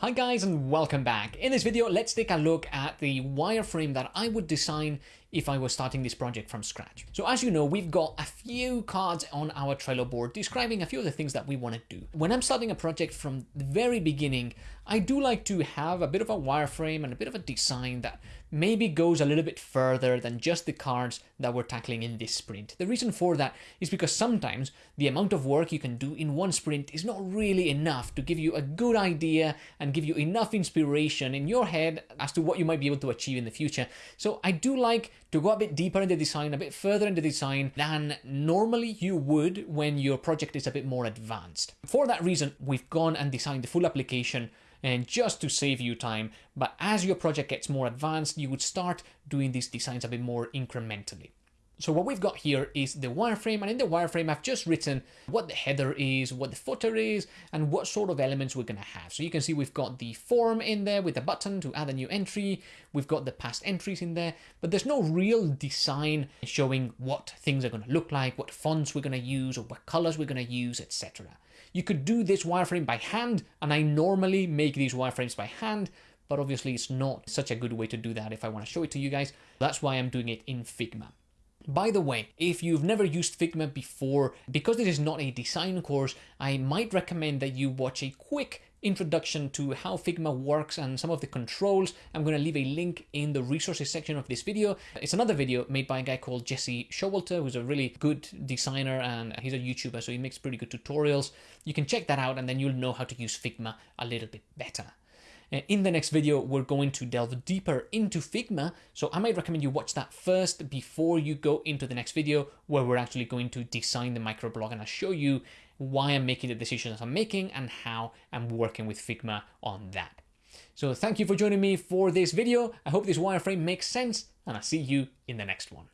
Hi guys and welcome back. In this video, let's take a look at the wireframe that I would design if I was starting this project from scratch. So as you know, we've got a few cards on our Trello board describing a few of the things that we want to do. When I'm starting a project from the very beginning, I do like to have a bit of a wireframe and a bit of a design that maybe goes a little bit further than just the cards that we're tackling in this sprint. The reason for that is because sometimes the amount of work you can do in one sprint is not really enough to give you a good idea and give you enough inspiration in your head as to what you might be able to achieve in the future. So I do like to go a bit deeper in the design, a bit further in the design than normally you would when your project is a bit more advanced. For that reason, we've gone and designed the full application and just to save you time. But as your project gets more advanced, you would start doing these designs a bit more incrementally. So what we've got here is the wireframe and in the wireframe I've just written what the header is, what the footer is and what sort of elements we're going to have. So you can see we've got the form in there with a button to add a new entry, we've got the past entries in there, but there's no real design showing what things are going to look like, what fonts we're going to use or what colors we're going to use, etc. You could do this wireframe by hand and I normally make these wireframes by hand but obviously it's not such a good way to do that if I want to show it to you guys. That's why I'm doing it in Figma. By the way, if you've never used Figma before, because this is not a design course, I might recommend that you watch a quick introduction to how Figma works and some of the controls. I'm going to leave a link in the resources section of this video. It's another video made by a guy called Jesse Showalter, who's a really good designer and he's a YouTuber, so he makes pretty good tutorials. You can check that out and then you'll know how to use Figma a little bit better. Uh, in the next video, we're going to delve deeper into Figma, so I might recommend you watch that first before you go into the next video where we're actually going to design the microblog and I'll show you why I'm making the decisions I'm making and how I'm working with Figma on that. So thank you for joining me for this video. I hope this wireframe makes sense and I'll see you in the next one.